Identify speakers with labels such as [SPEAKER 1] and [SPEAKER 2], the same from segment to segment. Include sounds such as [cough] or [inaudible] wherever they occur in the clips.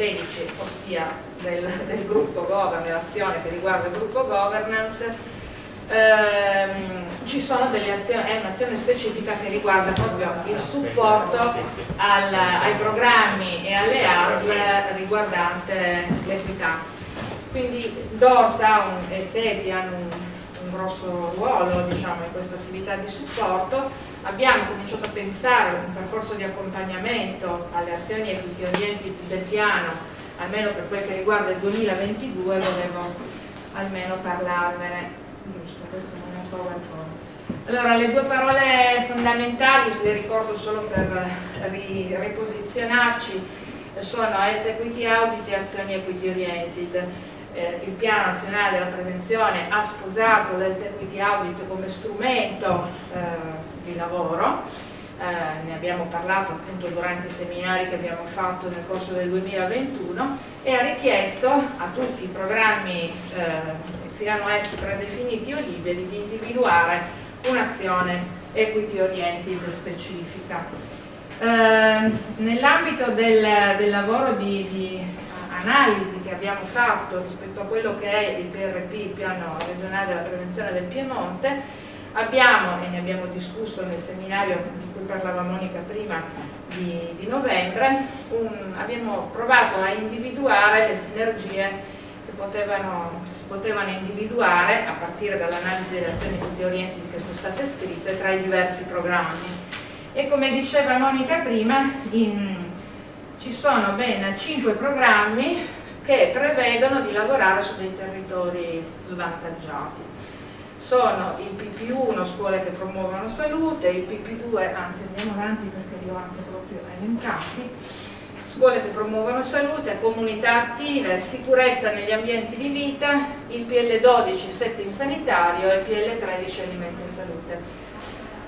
[SPEAKER 1] 13, ossia del, del gruppo governance, l'azione che riguarda il gruppo governance, ehm, ci sono delle azioni, è un'azione specifica che riguarda proprio il supporto al, ai programmi e alle ASL riguardante l'equità. Quindi DORSA e SEPI hanno un, grosso ruolo diciamo, in questa attività di supporto. Abbiamo cominciato a pensare a un percorso di accompagnamento alle azioni e tutti gli orienti del piano, almeno per quel che riguarda il 2022, volevo almeno parlarvene. Giusto, questo non è un PowerPoint. Allora, le due parole fondamentali, le ricordo solo per riposizionarci, sono Health Equity Audit e azioni equity oriented eh, il piano nazionale della prevenzione ha sposato l'health equity audit come strumento eh, di lavoro eh, ne abbiamo parlato appunto durante i seminari che abbiamo fatto nel corso del 2021 e ha richiesto a tutti i programmi eh, siano essi predefiniti o liberi di individuare un'azione equity oriented specifica. Eh, nell'ambito del, del, lavoro di, di analisi che abbiamo fatto rispetto a quello che è il PRP, il piano regionale della prevenzione del Piemonte, abbiamo, e ne abbiamo discusso nel seminario di cui parlava Monica prima di, di novembre, un, abbiamo provato a individuare le sinergie che, potevano, si potevano individuare a partire dall'analisi delle azioni tutti orienti che sono state scritte tra i diversi programmi. E come diceva Monica prima, in, ci sono ben 5 programmi che prevedono di lavorare su dei territori svantaggiati. Sono il PP1, scuole che promuovono salute, il PP2, anzi andiamo avanti perché li ho anche proprio elencati, scuole che promuovono salute, comunità attive, sicurezza negli ambienti di vita, il PL12 setting sanitario e il PL13 alimenti e salute.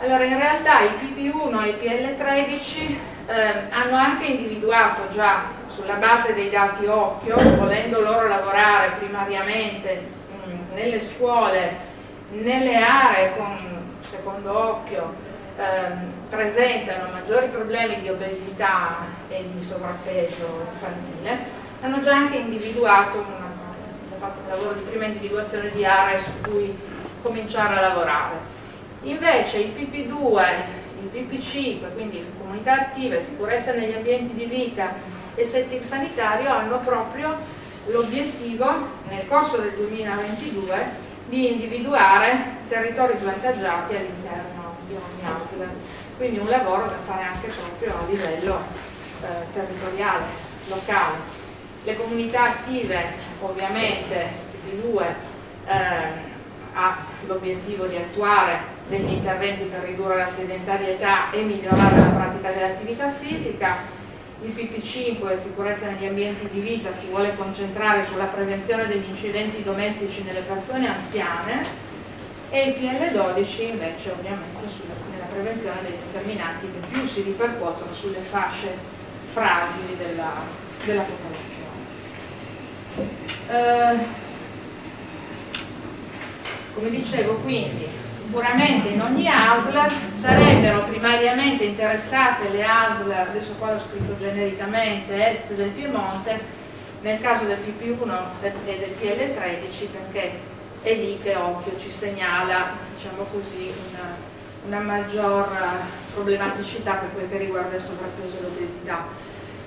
[SPEAKER 1] Allora in realtà il PP1 e il PL13 eh, hanno anche individuato già sulla base dei dati occhio, volendo loro lavorare primariamente nelle scuole, nelle aree con secondo occhio ehm, presentano maggiori problemi di obesità e di sovrappeso infantile, hanno già anche individuato, una, fatto un lavoro di prima individuazione di aree su cui cominciare a lavorare. Invece il PP2 il BP5, quindi comunità attive, sicurezza negli ambienti di vita e setting sanitario hanno proprio l'obiettivo nel corso del 2022 di individuare territori svantaggiati all'interno di ogni ASL. Quindi un lavoro da fare anche proprio a livello eh, territoriale, locale. Le comunità attive ovviamente il 2 eh, ha l'obiettivo di attuare degli interventi per ridurre la sedentarietà e migliorare la pratica dell'attività fisica. Il PP5, sicurezza negli ambienti di vita, si vuole concentrare sulla prevenzione degli incidenti domestici nelle persone anziane e il PL12 invece ovviamente sulla, nella prevenzione dei determinanti che più si ripercuotono sulle fasce fragili della, della popolazione. Eh, come dicevo quindi sicuramente in ogni ASL sarebbero primariamente interessate le ASL, adesso qua l'ho scritto genericamente, est del Piemonte, nel caso del PP1 e del PL13 perché è lì che occhio ci segnala diciamo così, una, una maggior problematicità per quel che riguarda il sovrappeso e l'obesità.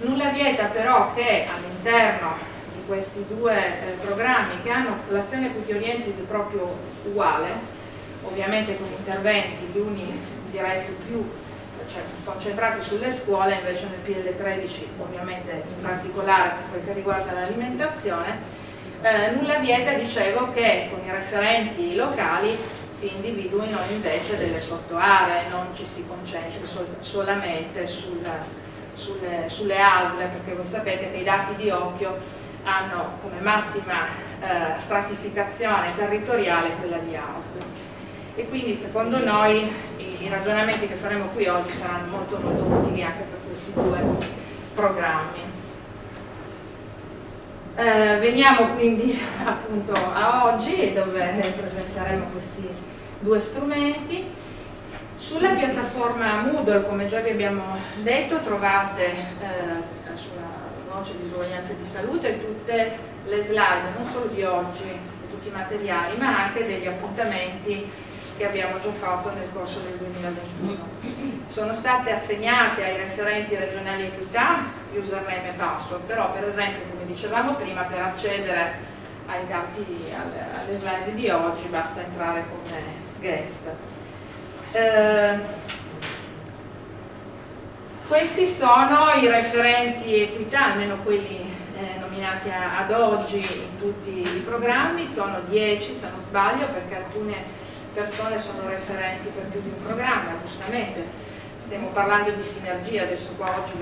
[SPEAKER 1] Nulla vieta però che all'interno di questi due eh, programmi che hanno l'azione equity oriented proprio uguale, ovviamente con interventi gli uni diretti più cioè, concentrati sulle scuole, invece nel PL13 ovviamente in particolare per quel che riguarda l'alimentazione, eh, nulla vieta, dicevo, che con i referenti locali si individuino invece delle sottoaree, non ci si concentri sol solamente sul, sulle, sulle ASL, perché voi sapete che i dati di occhio hanno come massima eh, stratificazione territoriale quella di ASL e quindi secondo noi i, i ragionamenti che faremo qui oggi saranno molto molto utili anche per questi due programmi. Eh, veniamo quindi [laughs] appunto a oggi dove presenteremo questi due strumenti. Sulla piattaforma Moodle, come già vi abbiamo detto, trovate eh, sulla voce disuguaglianze di salute, tutte le slide, non solo di oggi, di tutti i materiali, ma anche degli appuntamenti che abbiamo già fatto nel corso del 2021. Sono state assegnate ai referenti regionali equità username e password, però per esempio, come dicevamo prima, per accedere ai dati, alle, slide di oggi basta entrare come guest. Eh, questi sono i referenti equità, almeno quelli eh, nominati ad oggi in tutti i programmi, sono 10 se non sbaglio perché alcune persone sono referenti per più di un programma, giustamente stiamo parlando di sinergia, adesso qua oggi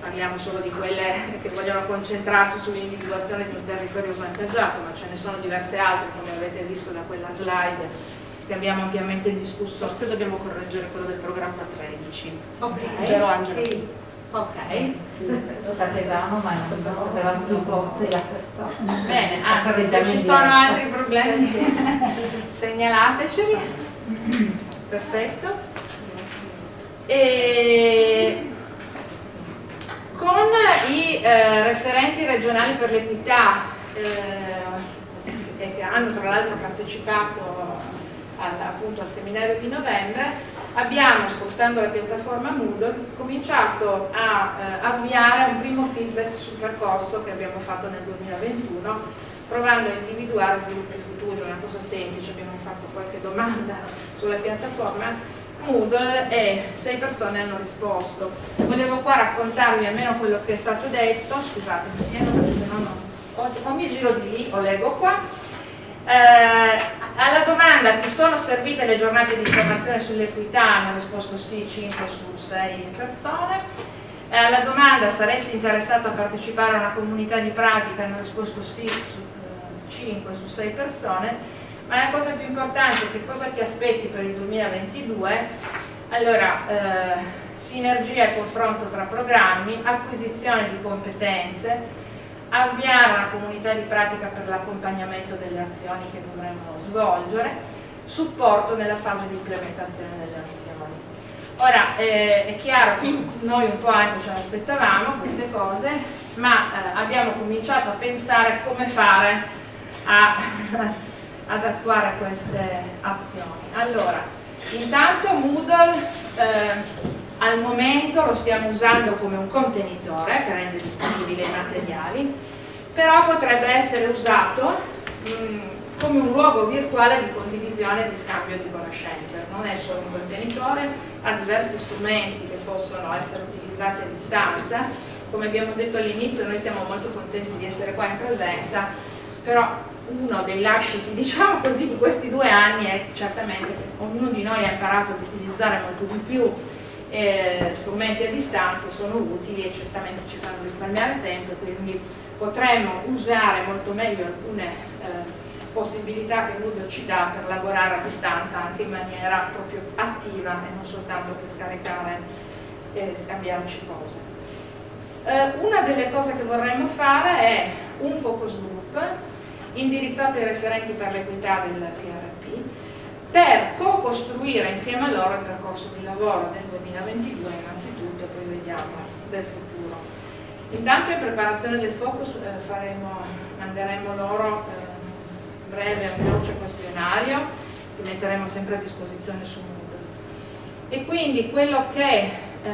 [SPEAKER 1] parliamo solo di quelle che vogliono concentrarsi sull'individuazione di un territorio svantaggiato, ma ce ne sono diverse altre come avete visto da quella slide che abbiamo ampiamente discusso.
[SPEAKER 2] Forse dobbiamo correggere quello del programma 13.
[SPEAKER 1] Ok,
[SPEAKER 2] Però Angela
[SPEAKER 1] sì. Ok,
[SPEAKER 3] lo sapevamo ma non sapeva solo posto e la persona.
[SPEAKER 1] bene, anzi se ci sono altri problemi [laughs] segnalateceli. Perfetto. E con i eh, referenti regionali per l'equità eh, che hanno tra l'altro partecipato al, appunto al seminario di novembre abbiamo, sfruttando la piattaforma Moodle, cominciato a eh, avviare un primo feedback sul percorso che abbiamo fatto nel 2021, provando a individuare sviluppi futuri, una cosa semplice, abbiamo fatto qualche domanda sulla piattaforma Moodle e sei persone hanno risposto. Volevo qua raccontarvi almeno quello che è stato detto, scusate, mi siano perché se no non... O, o mi giro di lì o leggo qua. Eh, alla domanda ti sono servite le giornate di formazione sull'equità hanno risposto sì 5 su 6 persone. Eh, alla domanda saresti interessato a partecipare a una comunità di pratica hanno risposto sì su eh, 5 su 6 persone. Ma la cosa più importante è che cosa ti aspetti per il 2022? Allora, eh, sinergia e confronto tra programmi, acquisizione di competenze, avviare una comunità di pratica per l'accompagnamento delle azioni che dovremmo svolgere, supporto nella fase di implementazione delle azioni. Ora eh, è chiaro che noi un po' anche ce l'aspettavamo queste cose, ma eh, abbiamo cominciato a pensare come fare a, [laughs] ad attuare queste azioni. Allora, intanto Moodle eh, al momento lo stiamo usando come un contenitore che rende disponibili i materiali, però potrebbe essere usato mh, come un luogo virtuale di condivisione e di scambio di conoscenze. Non è solo un contenitore, ha diversi strumenti che possono essere utilizzati a distanza. Come abbiamo detto all'inizio, noi siamo molto contenti di essere qua in presenza, però uno dei lasciti, [laughs] diciamo così, di questi due anni è certamente che ognuno di noi ha imparato ad utilizzare molto di più eh, strumenti a distanza sono utili e certamente ci fanno risparmiare tempo quindi potremmo usare molto meglio alcune eh, possibilità che Moodle ci dà per lavorare a distanza anche in maniera proprio attiva e non soltanto per scaricare e scambiarci cose. Eh, una delle cose che vorremmo fare è un focus group indirizzato ai referenti per l'equità del PRP per co-costruire insieme a loro il percorso di lavoro del 2022 innanzitutto e poi vediamo del futuro. Intanto in preparazione del focus eh, faremo, manderemo loro eh, breve e veloce questionario che metteremo sempre a disposizione su Moodle. E quindi quello che eh,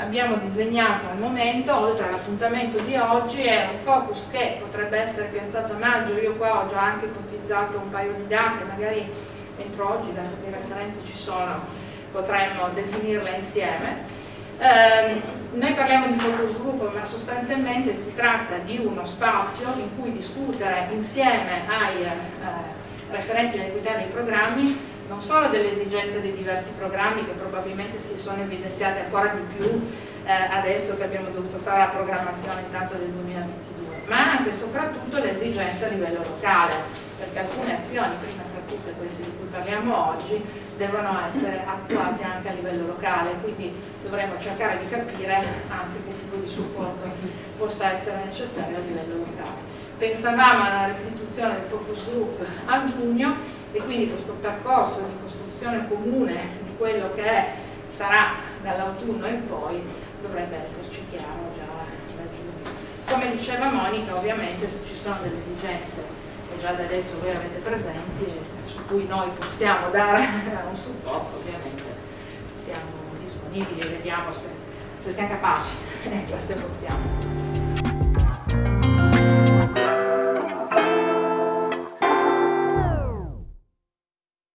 [SPEAKER 1] abbiamo disegnato al momento, oltre all'appuntamento di oggi, è un focus che potrebbe essere piazzato a maggio, io qua ho già anche ipotizzato un paio di date, magari entro oggi, dato che i referenti ci sono, potremmo definirle insieme. Eh, noi parliamo di focus group, ma sostanzialmente si tratta di uno spazio in cui discutere insieme ai eh, referenti dell'equità dei programmi non solo delle esigenze dei diversi programmi che probabilmente si sono evidenziate ancora di più eh, adesso che abbiamo dovuto fare la programmazione intanto del 2022, ma anche e soprattutto le esigenze a livello locale, perché alcune azioni, prima tutte queste di cui parliamo oggi, devono essere attuate anche a livello locale, quindi dovremo cercare di capire anche che tipo di supporto possa essere necessario a livello locale. Pensavamo alla restituzione del focus group a giugno e quindi questo percorso di costruzione comune di quello che è, sarà dall'autunno in poi dovrebbe esserci chiaro già da giugno. come diceva Monica, ovviamente se ci sono delle esigenze che già da adesso voi avete presenti, su cui noi possiamo dare [laughs] un supporto, ovviamente siamo disponibili e vediamo se, se siamo capaci, [laughs] questo possiamo.